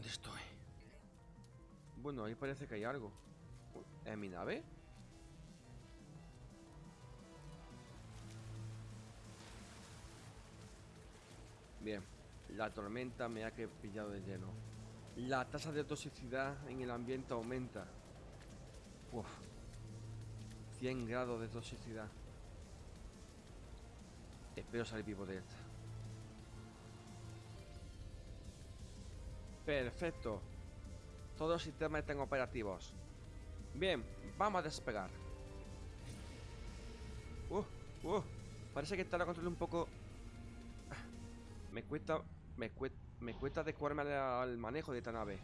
¿Dónde estoy? Bueno, ahí parece que hay algo. ¿En mi nave? Bien, la tormenta me ha pillado de lleno. La tasa de toxicidad en el ambiente aumenta. Uf. 100 grados de toxicidad. Espero salir vivo de esta. Perfecto. Todos los sistemas están operativos. Bien, vamos a despegar. Uh, uh. Parece que está la control un poco... Ah, me cuesta... Me, cuesta, me cuesta adecuarme al manejo de esta nave.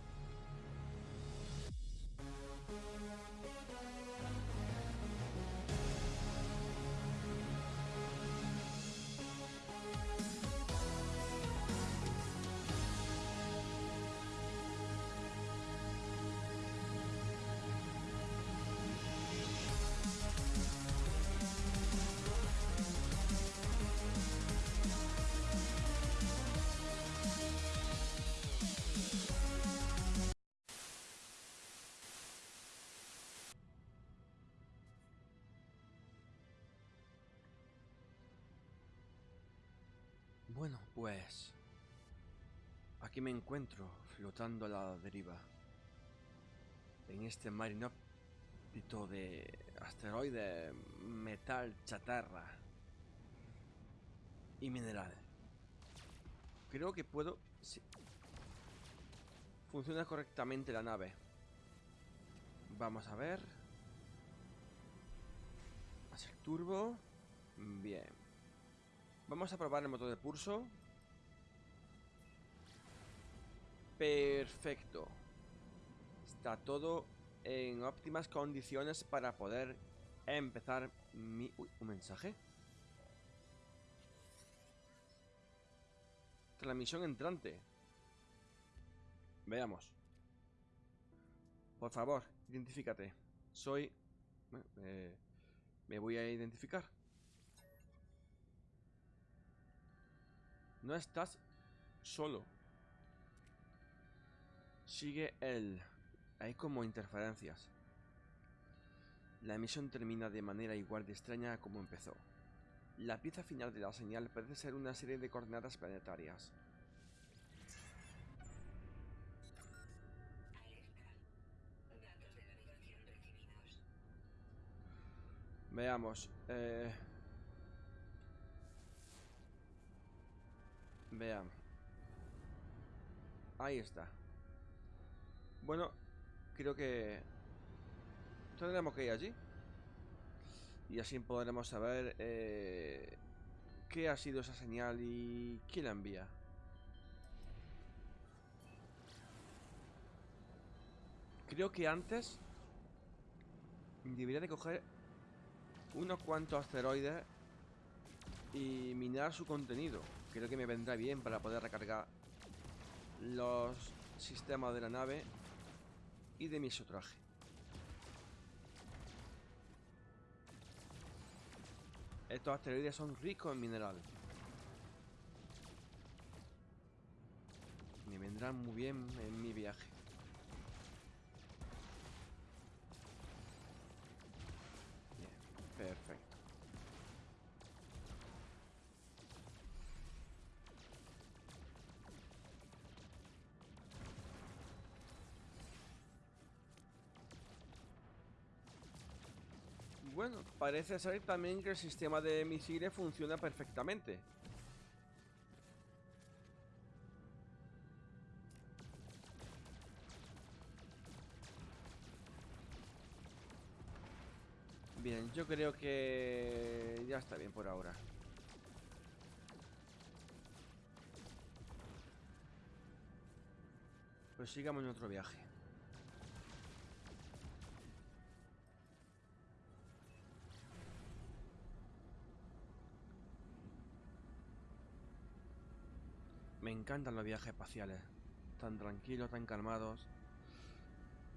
Bueno, pues... Aquí me encuentro, flotando a la deriva. En este mar inhóspito de asteroide, metal, chatarra y mineral. Creo que puedo... Sí. Funciona correctamente la nave. Vamos a ver. Hacer turbo. Bien. Vamos a probar el motor de pulso. Perfecto. Está todo en óptimas condiciones para poder empezar mi... Uy, un mensaje. Transmisión entrante. Veamos. Por favor, identifícate. Soy... Eh, me voy a identificar. No estás solo. Sigue él. Hay como interferencias. La emisión termina de manera igual de extraña como empezó. La pieza final de la señal parece ser una serie de coordenadas planetarias. Veamos. Eh... Veamos. Ahí está. Bueno, creo que tendremos que ir allí. Y así podremos saber eh, qué ha sido esa señal y quién la envía. Creo que antes debería de coger unos cuantos asteroides y minar su contenido. Creo que me vendrá bien para poder recargar los sistemas de la nave y de mi sotraje. Estos asteroides son ricos en mineral. Me vendrán muy bien en mi viaje. Bueno, parece ser también que el sistema de misiles funciona perfectamente. Bien, yo creo que ya está bien por ahora. Pues sigamos en otro viaje. Me encantan los viajes espaciales. Tan tranquilos, tan calmados.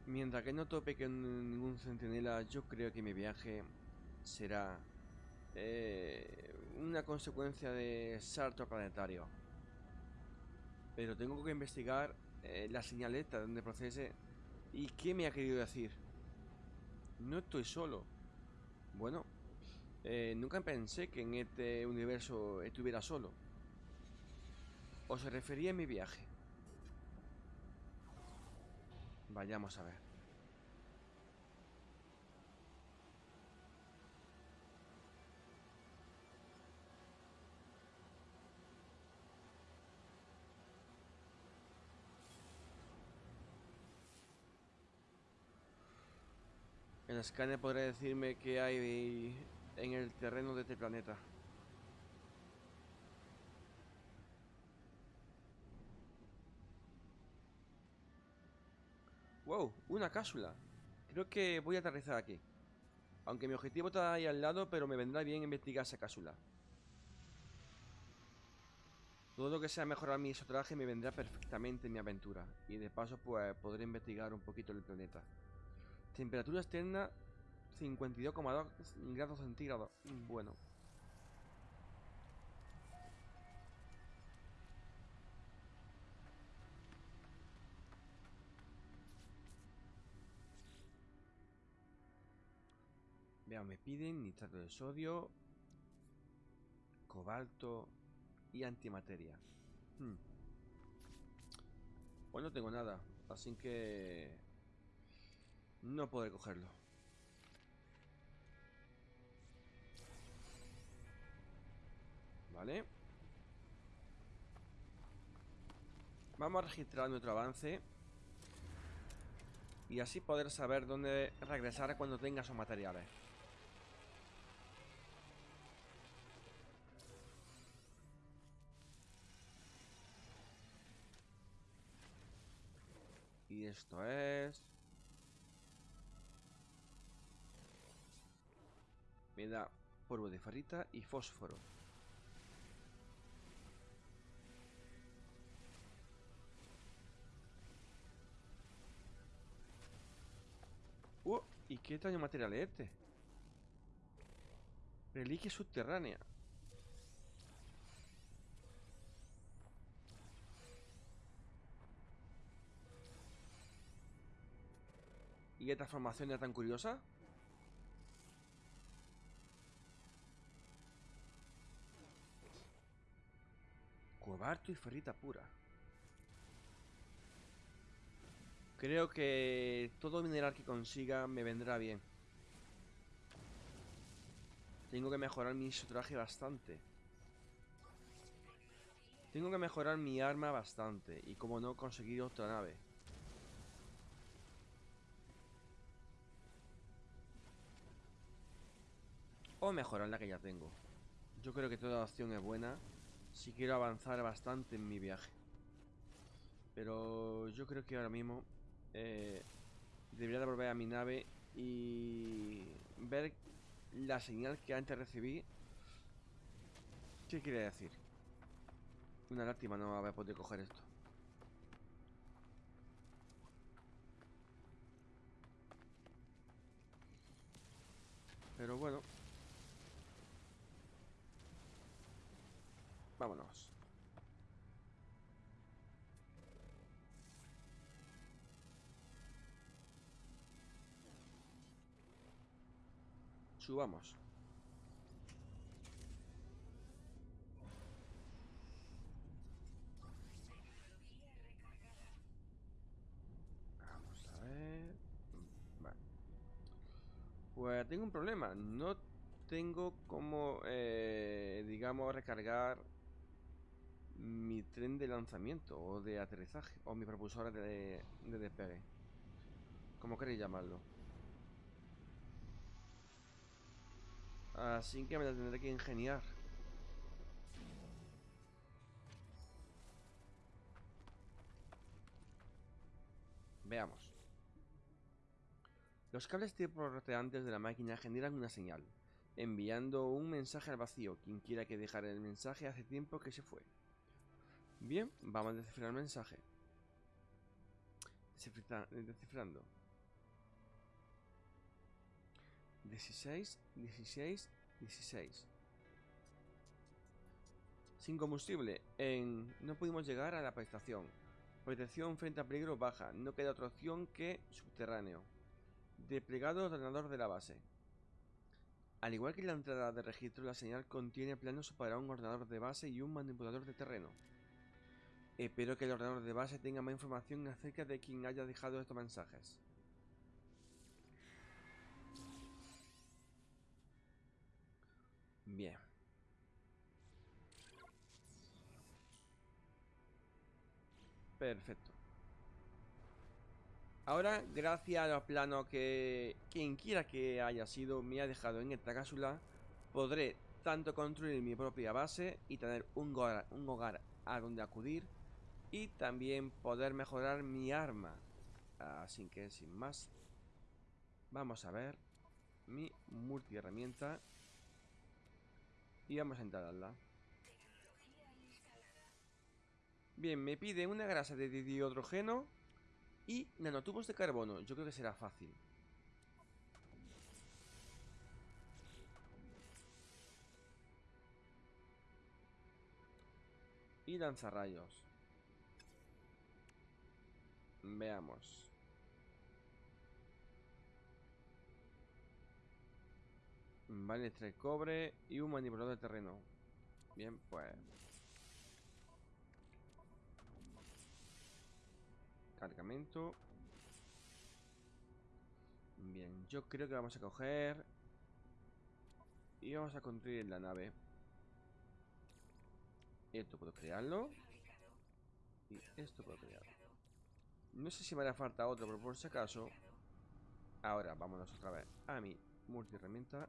Mientras que no tope con ningún centinela, yo creo que mi viaje será eh, una consecuencia de salto planetario. Pero tengo que investigar eh, la señal esta donde procese. ¿Y qué me ha querido decir? No estoy solo. Bueno, eh, nunca pensé que en este universo estuviera solo. ¿O se refería a mi viaje? Vayamos a ver. El escáner podrá decirme qué hay en el terreno de este planeta. Wow, una cápsula. Creo que voy a aterrizar aquí. Aunque mi objetivo está ahí al lado, pero me vendrá bien investigar esa cápsula. Todo lo que sea mejorar mi isotraje me vendrá perfectamente en mi aventura. Y de paso, pues, podré investigar un poquito el planeta. Temperatura externa 52,2 grados centígrados. Bueno. Me piden nitrato de sodio, cobalto y antimateria. Hmm. Pues no tengo nada, así que no podré cogerlo. Vale. Vamos a registrar nuestro avance. Y así poder saber dónde regresar cuando tenga esos materiales. Y esto es... Me da polvo de farita y fósforo. Uh, ¿y qué daño material es este? Reliquia subterránea. ¿Y esta formación es tan curiosa? Cobarto y ferrita pura. Creo que todo mineral que consiga me vendrá bien. Tengo que mejorar mi traje bastante. Tengo que mejorar mi arma bastante. Y como no, conseguir otra nave. O mejorar la que ya tengo. Yo creo que toda opción es buena si quiero avanzar bastante en mi viaje. Pero yo creo que ahora mismo eh, debería de volver a mi nave y ver la señal que antes recibí. ¿Qué quiere decir? Una lástima no haber podido coger esto. Pero bueno, Vámonos. Subamos. Vamos a ver. Vale. Pues tengo un problema. No tengo como, eh, digamos, recargar mi tren de lanzamiento o de aterrizaje o mi propulsora de, de despegue. Como queréis llamarlo. Así que me la tendré que ingeniar. Veamos. Los cables tipo roteantes de la máquina generan una señal, enviando un mensaje al vacío. Quien quiera que dejara el mensaje hace tiempo que se fue. Bien, vamos a descifrar el mensaje. descifrando. 16, 16, 16. Sin combustible. No pudimos llegar a la estación. Protección frente a peligro baja. No queda otra opción que subterráneo. Desplegado ordenador de la base. Al igual que la entrada de registro, la señal contiene planos para un ordenador de base y un manipulador de terreno. Espero que el ordenador de base tenga más información acerca de quien haya dejado estos mensajes. Bien. Perfecto. Ahora, gracias a los planos que quien quiera que haya sido me ha dejado en esta cápsula, podré tanto construir mi propia base y tener un hogar, un hogar a donde acudir y también poder mejorar mi arma. Así que sin más, vamos a ver mi multi herramienta y vamos a instalarla. Bien, me pide una grasa de dihidrógeno y nanotubos de carbono. Yo creo que será fácil. Y lanzarrayos. Veamos. Vale, tres cobre y un manipulador de terreno. Bien, pues Cargamento. Bien, yo creo que vamos a coger... Y vamos a construir la nave. Esto puedo crearlo. Y esto puedo crearlo. No sé si me hará falta otro, pero por si acaso... Ahora, vámonos otra vez a mi multi herramienta.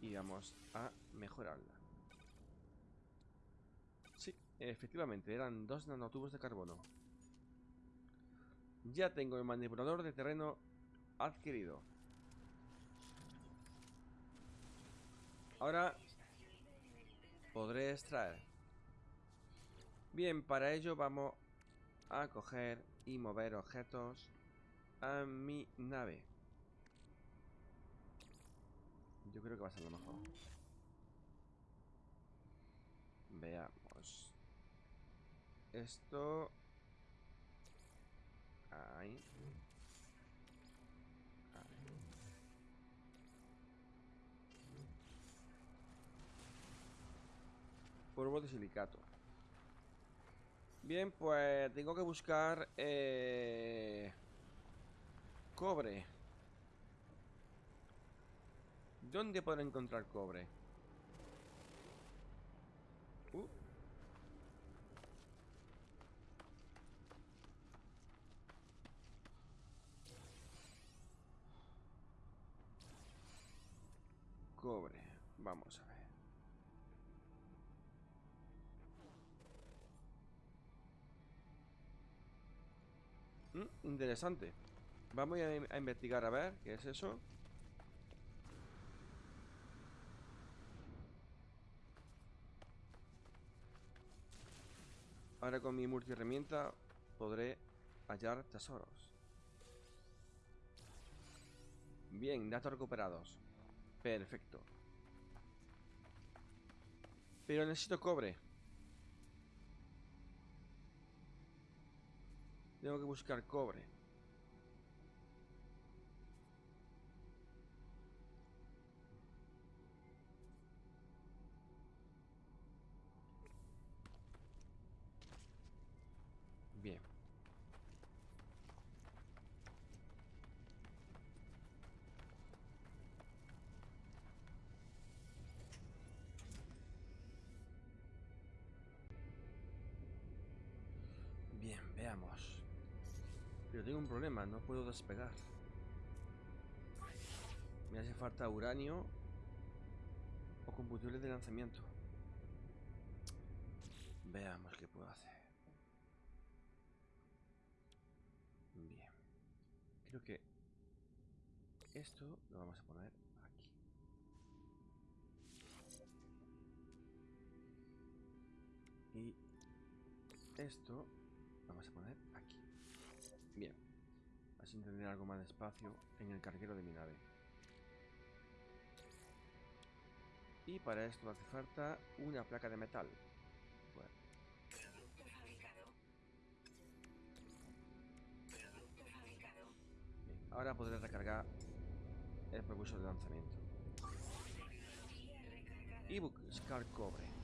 Y vamos a mejorarla. Sí, efectivamente, eran dos nanotubos de carbono. Ya tengo el manipulador de terreno adquirido. Ahora podré extraer. Bien, para ello vamos a coger y mover objetos a mi nave. Yo creo que va a ser lo mejor. Veamos. Esto Ahí. Polvo de silicato. Bien, pues tengo que buscar eh, cobre. ¿Dónde puedo encontrar cobre? Uh. cobre. Vamos a ver. Mm, interesante. Vamos a, a investigar a ver qué es eso. Ahora con mi multi herramienta podré hallar tesoros. Bien, datos recuperados. Perfecto. Pero necesito cobre. Tengo que buscar cobre. Bien. Bien, veamos. Pero tengo un problema, no puedo despegar. Me hace falta uranio o combustible de lanzamiento. Veamos qué puedo hacer. Bien. Creo que esto lo vamos a poner aquí. Y esto vamos a poner sin tener algo más de espacio en el carguero de mi nave. Y para esto hace falta una placa de metal. Bueno. Ahora podré recargar el propulsor de lanzamiento. Y buscar cobre.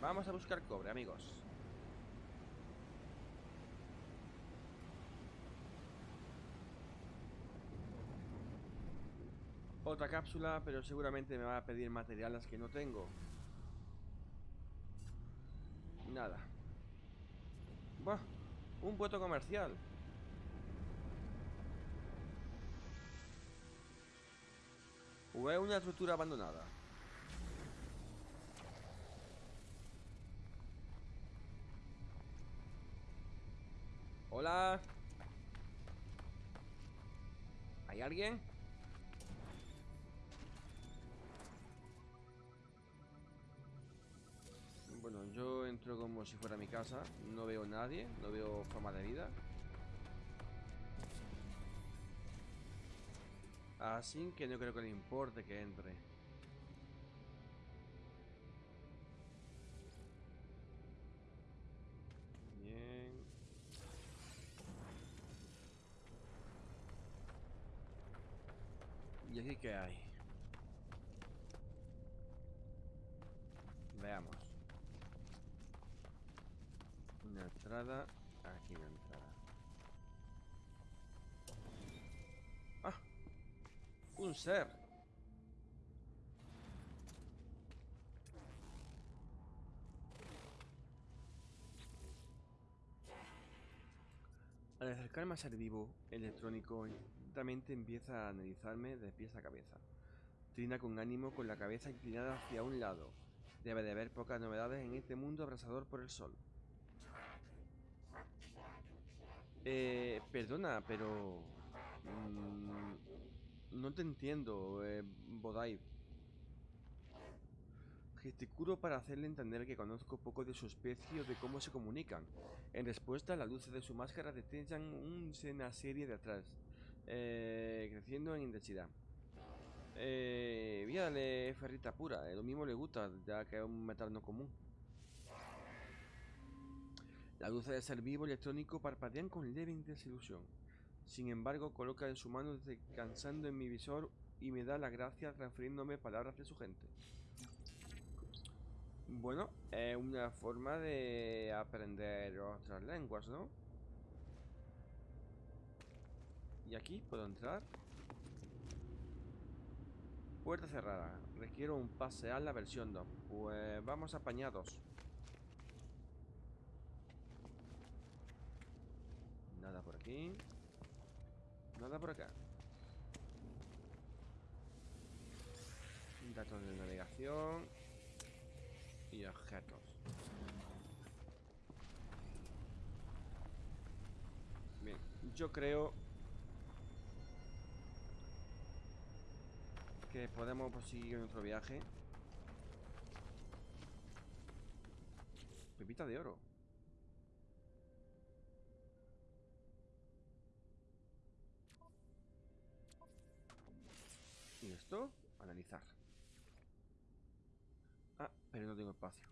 Vamos a buscar cobre, amigos. Otra cápsula, pero seguramente me va a pedir materiales que no tengo. Nada. Buah, un puerto comercial. O una estructura abandonada. Hola. ¿Hay alguien? Bueno, yo entro como si fuera mi casa. No veo nadie, no veo forma de vida. Así que no creo que le importe que entre. ¿Y aquí qué hay? Veamos. Una entrada. Aquí una entrada. ¡Ah! Un ser. Al acercarme a ser vivo, electrónico lentamente empieza a analizarme de pies a cabeza. Trina con ánimo con la cabeza inclinada hacia un lado. Debe de haber pocas novedades en este mundo abrasador por el sol. Eh, perdona, pero... mm, no te entiendo, eh, Bodai. Gesticulo para hacerle entender que conozco poco de su especie o de cómo se comunican. En respuesta, las luces de su máscara detallan una serie de atrás, eh, creciendo en intensidad. Eh, a darle ferrita pura, eh, lo mismo le gusta, ya que es un metal no común. Las luces de ser vivo electrónico parpadean con leve desilusión. Sin embargo, coloca en su mano descansando en mi visor y me da las gracias refiriéndome palabras de su gente. Bueno, es una forma de aprender otras lenguas, ¿no? ¿Y aquí puedo entrar? Puerta cerrada. Requiero un pase a la versión 2. Pues vamos apañados. Nada por aquí. Nada por acá. Datos de navegación. Y objetos. Bien, yo creo que podemos seguir nuestro viaje. Pepita de oro. ¿Y esto? Analizar. Ah, pero no tengo espacio.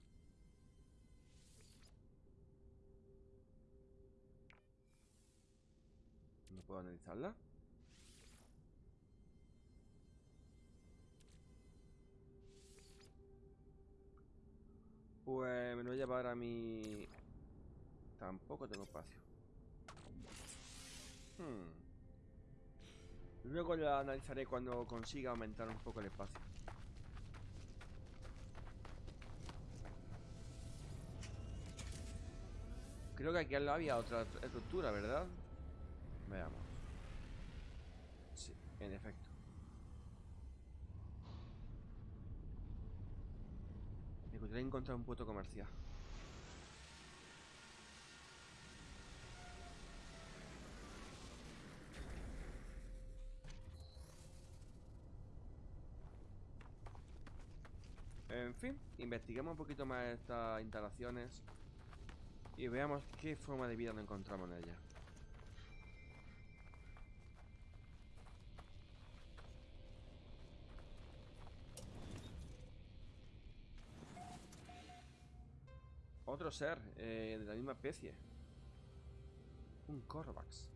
¿No puedo analizarla? Pues me lo voy a llevar a mi... Tampoco tengo espacio. Hmm. Luego la analizaré cuando consiga aumentar un poco el espacio. Creo que aquí al lado había otra estructura, ¿verdad? Veamos. Sí, en efecto. Encontré encontrar un puerto comercial. En fin, investiguemos un poquito más estas instalaciones y veamos qué forma de vida nos encontramos en ella. Otro ser eh, de la misma especie. Un Corvax.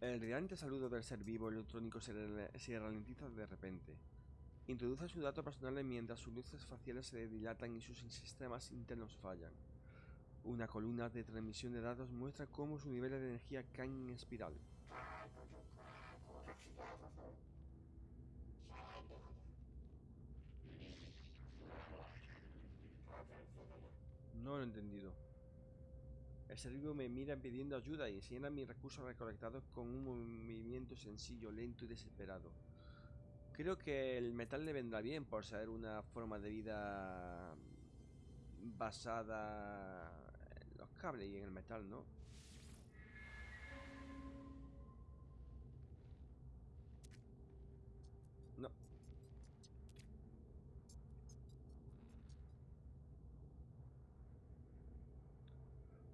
El radiante saludo del ser vivo electrónico se, ralentiza de repente. Introduce su dato personal mientras sus luces faciales se dilatan y sus sistemas internos fallan. Una columna de transmisión de datos muestra cómo su nivel de energía cae en espiral. No lo he entendido. El ser vivo me mira pidiendo ayuda y enseña mis recursos recolectados con un movimiento sencillo, lento y desesperado. Creo que el metal le vendrá bien por ser una forma de vida basada en los cables y en el metal. No.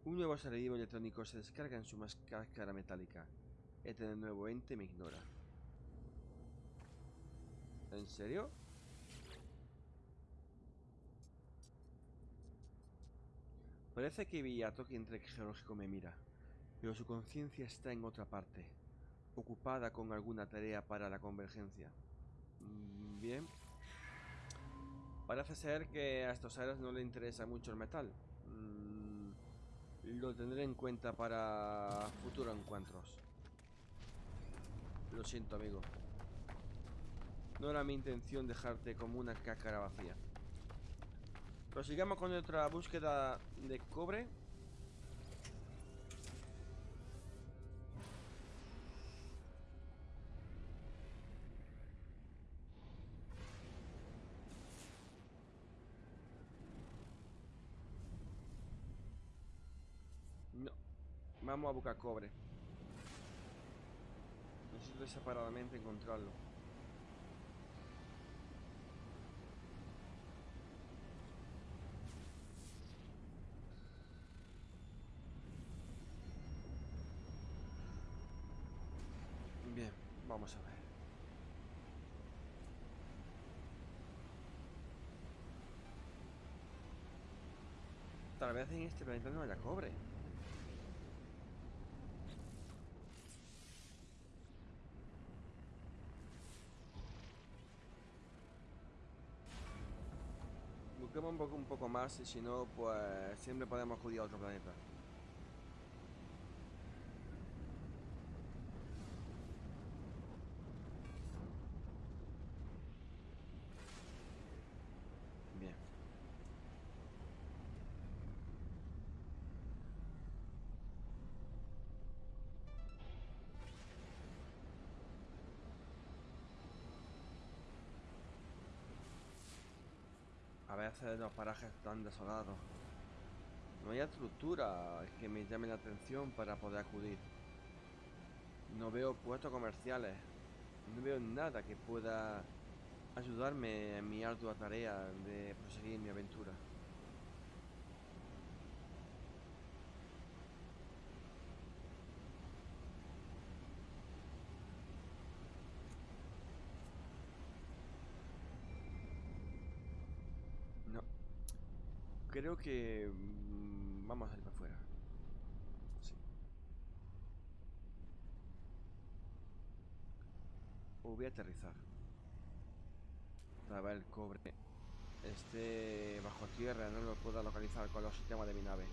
Un nuevo ser vivo electrónico se descarga en su máscara metálica. Este nuevo ente me ignora. ¿En serio? Parece que Villato, entre geológico me mira, pero su conciencia está en otra parte, ocupada con alguna tarea para la convergencia. Mm, bien. Parece ser que a estos seres no le interesa mucho el metal. Lo tendré en cuenta para futuros encuentros. Lo siento, amigo. No era mi intención dejarte como una cácara vacía. Prosigamos con nuestra búsqueda de cobre. Vamos a buscar cobre. Necesito separadamente encontrarlo. Bien, vamos a ver. Tal vez en este planeta no haya cobre. Un poco, un poco más si no, pues siempre podemos acudir a otro planeta. Veces los parajes tan desolados. No hay estructura que me llame la atención para poder acudir. No veo puestos comerciales. No veo nada que pueda ayudarme en mi ardua tarea de proseguir mi aventura. No. Creo que mm, vamos a ir para afuera. Voy a aterrizar. Ver el cobre. Este bajo tierra, no lo puedo localizar con los sistemas de mi nave.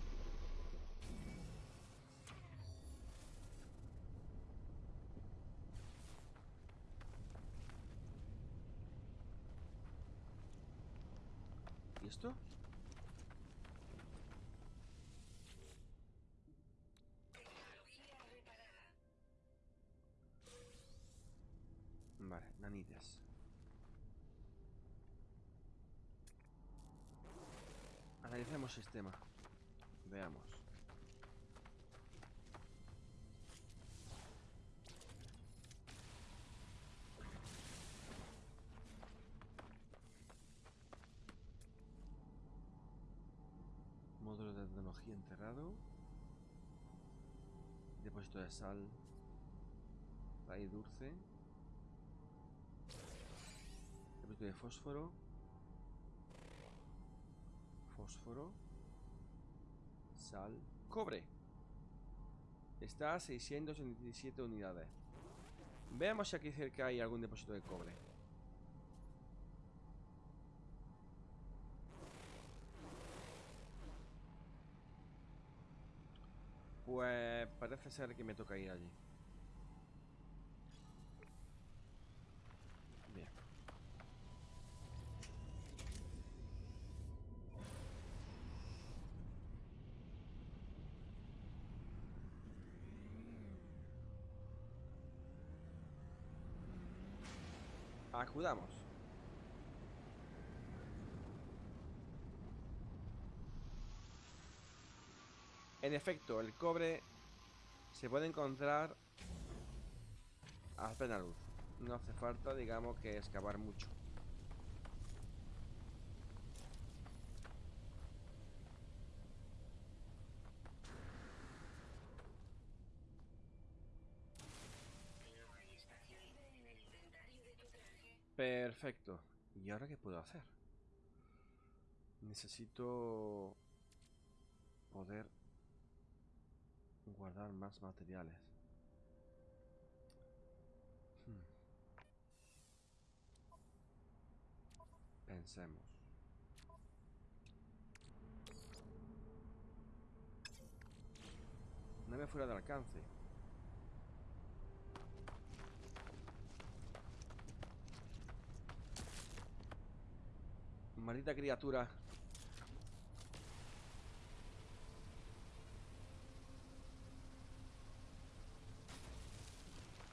¿Y esto? Nanites. Analicemos sistema. Veamos. Módulo de tecnología enterrado. Depósito de sal. Raíz dulce. De fósforo. Fósforo. Sal. Cobre. Está a 687 unidades. Veamos si aquí cerca hay algún depósito de cobre. Pues parece ser que me toca ir allí. En efecto, el cobre se puede encontrar a plena luz. No hace falta, digamos, que excavar mucho. Perfecto. ¿Y ahora qué puedo hacer? Necesito poder guardar más materiales. Hmm. Pensemos. me fuera de alcance. Maldita criatura.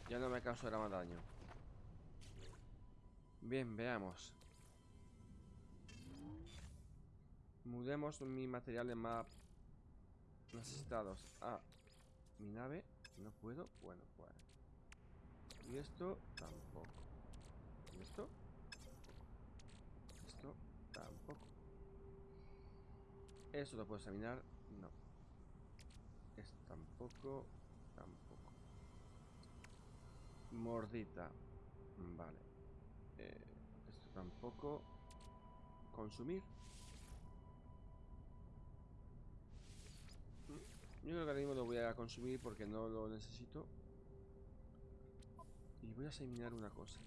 Ya no me causará más daño. Bien, veamos. Mudemos mis materiales más necesitados a mi nave. No puedo. Bueno, pues. Y esto tampoco. ¿Y esto? Tampoco. Eso lo puedo examinar. No. Esto tampoco. Tampoco. Mordita. Vale. Eh, esto tampoco. Consumir. Yo creo que ahora mismo lo voy a consumir porque no lo necesito. Y voy a examinar una cosa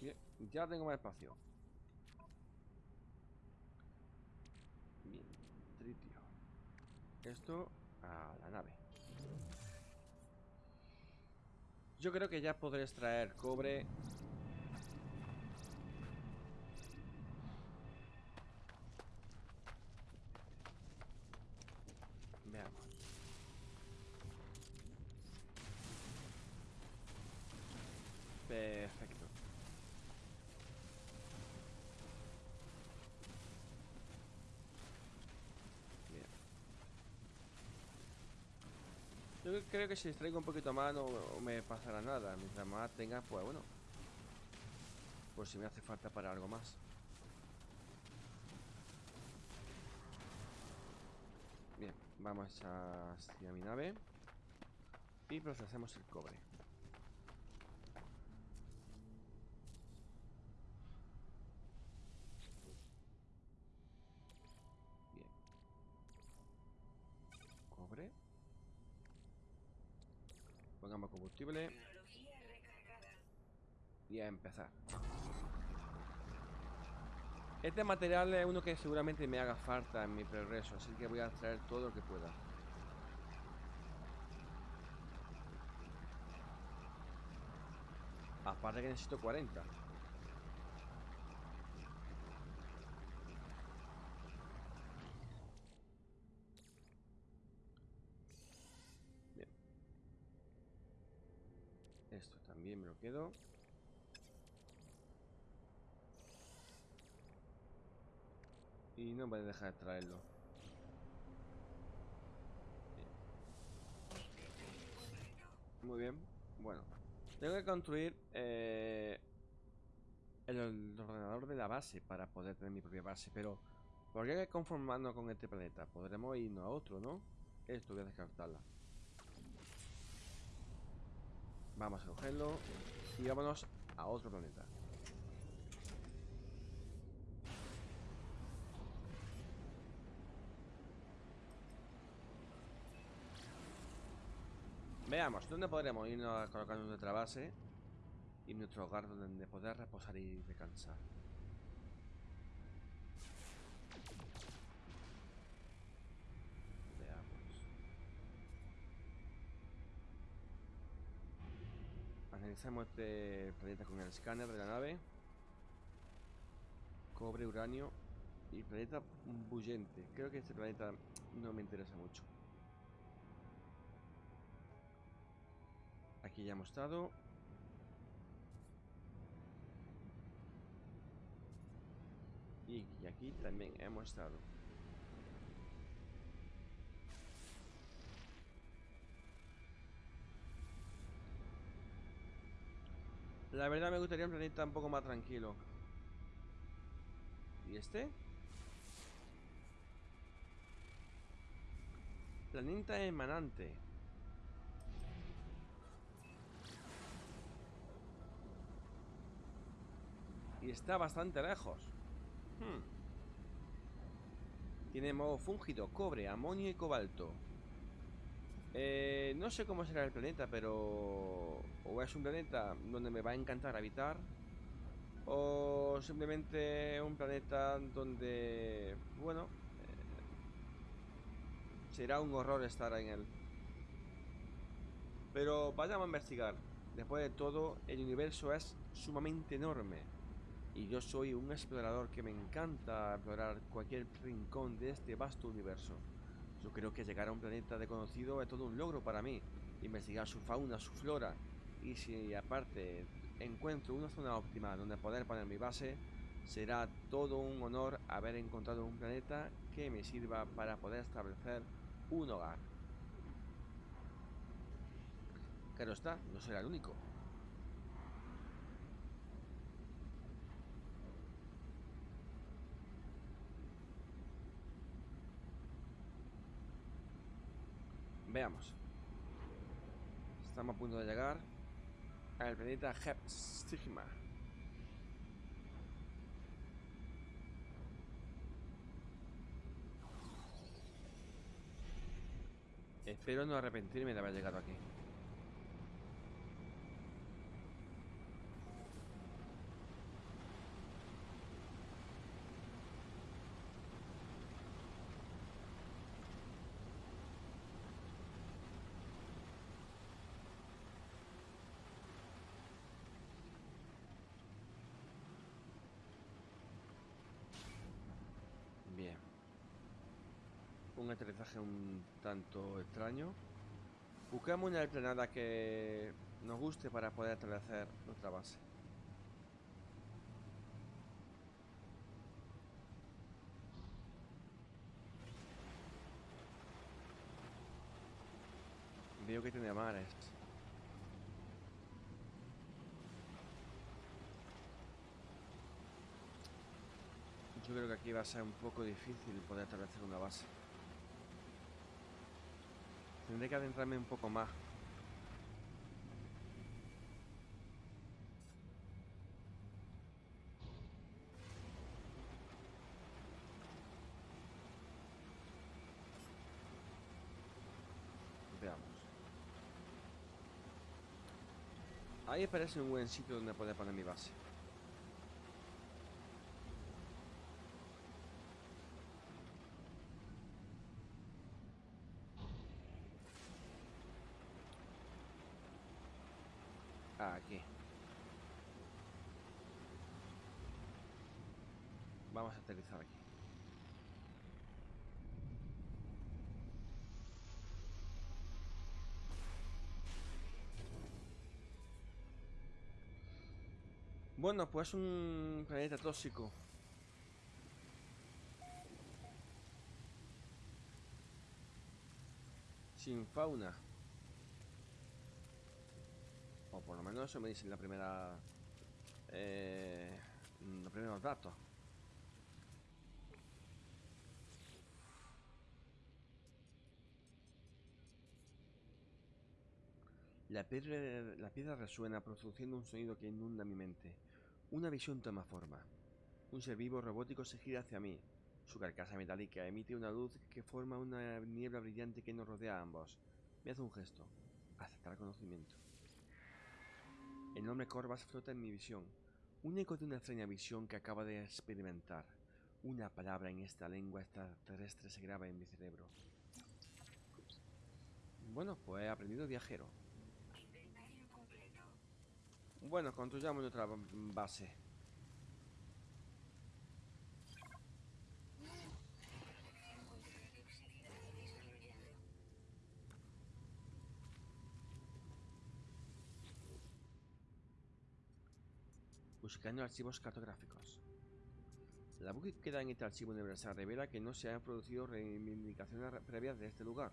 Bien, ya tengo más espacio. Bien, tritio. Esto a la nave. Yo creo que ya podré extraer cobre Veamos. Perfecto. Bien. Yo creo que si extraigo un poquito más no me pasará nada. Mientras más tenga, pues bueno. Por si me hace falta para algo más. Bien, vamos hacia mi nave y procesamos el cobre. Y a empezar. Este material es uno que seguramente me haga falta en mi progreso, así que voy a traer todo lo que pueda. Aparte que necesito 40. Bien. Esto también me lo quedo. Y no voy a dejar de traerlo. Muy bien. Bueno. Tengo que construir... Eh, el ordenador de la base para poder tener mi propia base, pero ¿por qué conformarnos con este planeta? Podremos irnos a otro, ¿no? Esto voy a descartarla. Vamos a cogerlo y vámonos a otro planeta. Veamos, ¿dónde podremos irnos a colocar nuestra base? Y nuestro hogar donde poder reposar y descansar. Analizamos este planeta con el escáner de la nave. Cobre, uranio y planeta bullente. Creo que este planeta no me interesa mucho. Aquí ya hemos estado. Y aquí también hemos estado. La verdad me gustaría un planeta un poco más tranquilo. ¿Y este? Planeta emanante. Y está bastante lejos. Hmm. Tiene modo fúngido, cobre, amonio y cobalto. Eh, no sé cómo será el planeta, pero... O es un planeta donde me va a encantar habitar. O simplemente un planeta donde... Bueno... Eh, será un horror estar en él. Pero vayamos a investigar. Después de todo, el universo es sumamente enorme. Y yo soy un explorador que me encanta explorar cualquier rincón de este vasto universo. Yo creo que llegar a un planeta desconocido es todo un logro para mí. Investigar su fauna, su flora. Y si aparte encuentro una zona óptima donde poder poner mi base, será todo un honor haber encontrado un planeta que me sirva para poder establecer un hogar. Claro está, no será el único. Veamos. Estamos a punto de llegar al planeta Hepstigma. Espero no arrepentirme de haber llegado aquí. Un aterrizaje un tanto extraño. Buscamos una planada que nos guste para poder aterrizar nuestra base. Veo que tiene mares. Yo creo que aquí va a ser un poco difícil poder establecer una base. Tendré que adentrarme un poco más. Veamos. Ahí parece un buen sitio donde poder poner mi base. Aquí. Vamos a aterrizar aquí. Bueno, pues un planeta tóxico. Sin fauna. O por lo menos eso me dice en la primera... Eh, los primeros datos. La piedra, resuena produciendo un sonido que inunda mi mente. Una visión toma forma. Un ser vivo robótico se gira hacia mí. Su carcasa metálica emite una luz que forma una niebla brillante que nos rodea a ambos. Me hace un gesto. Aceptar conocimiento. El nombre Corvas flota en mi visión. Un eco de una extraña visión que acaba de experimentar. Una palabra en esta lengua extraterrestre se graba en mi cerebro. Bueno, pues he aprendido viajero. Bueno, construyamos nuestra base. Buscando archivos cartográficos. La búsqueda en este archivo universal revela que no se han producido reivindicaciones previas de este lugar.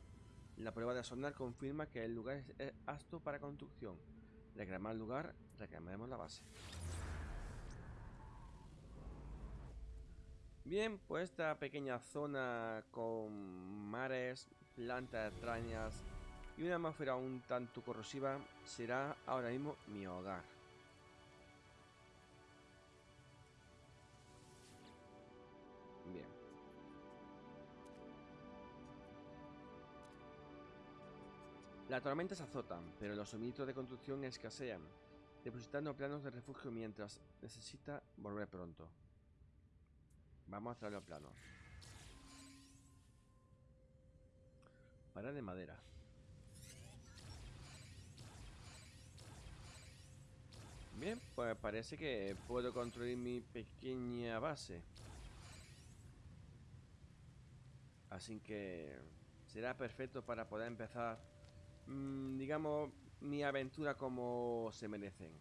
La prueba de sonar confirma que el lugar es apto para construcción. Reclamar el lugar, reclamemos la base. Bien, pues esta pequeña zona con mares, plantas extrañas y una atmósfera un tanto corrosiva será ahora mismo mi hogar. Bien. Las tormentas azotan, pero los suministros de construcción escasean, depositando planos de refugio mientras necesita volver pronto. Vamos a traer los planos. Para de madera. Bien, pues parece que puedo construir mi pequeña base. Así que será perfecto para poder empezar Mm, digamos, mi aventura como se merecen.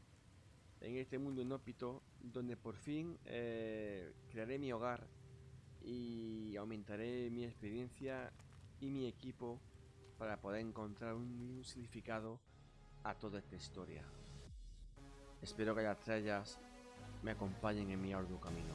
En este mundo inhóspito, donde por fin eh, crearé mi hogar y aumentaré mi experiencia y mi equipo para poder encontrar un significado a toda esta historia. Espero que las estrellas me acompañen en mi arduo camino.